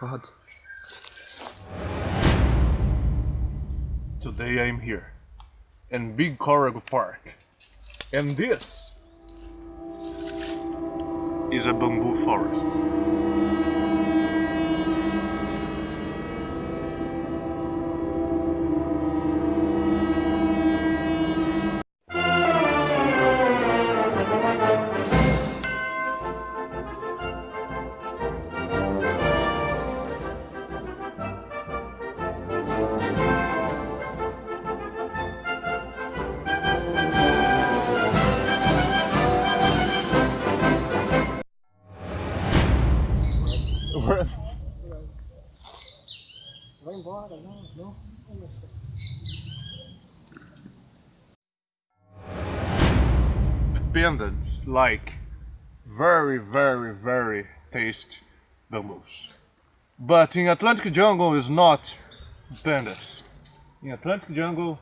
god. Today I'm here in Big Corrigal Park. And this is a bamboo forest. Vai embora, não, não. Like very, very, very tasty bamboos. But in Atlantic jungle is not pandas. In Atlantic jungle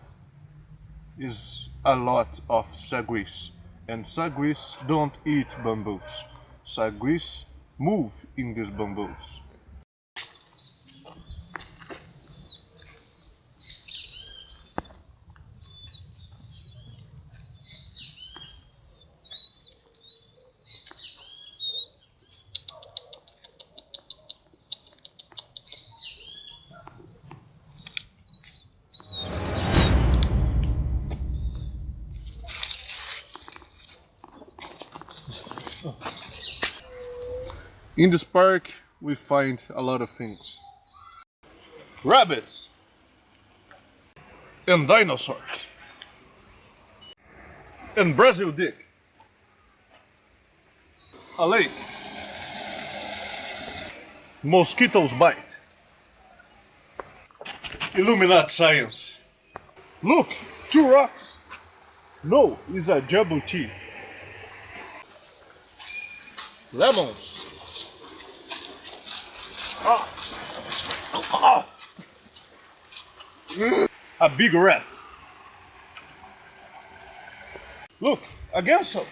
is a lot of saguis. And saguis don't eat bamboos. Saguis move in these bamboos. In this park, we find a lot of things. Rabbits! And dinosaurs! And Brazil dick! A lake! Mosquitoes bite! Illuminati science! Look! Two rocks! No, it's a jabuti. Lemons! A big rat. Look, again so.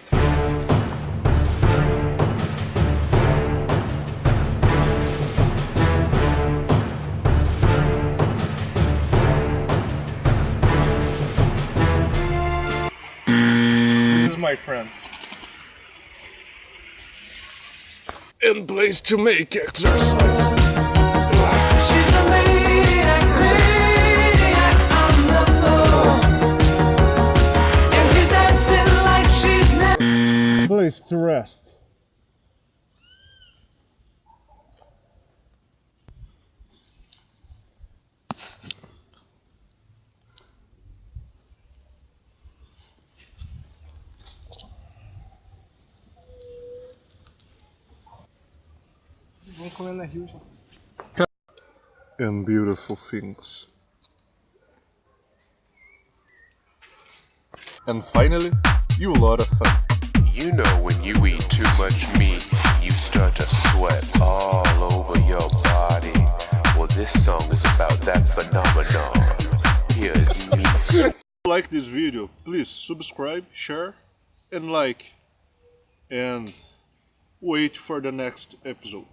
This is my friend. And place to make exercise. Place to rest. And beautiful things. And finally, you lot of fun. You know when you eat too much meat, you start to sweat all over your body. Well, this song is about that phenomenon. Here's meat. Like this video, please subscribe, share, and like. And wait for the next episode.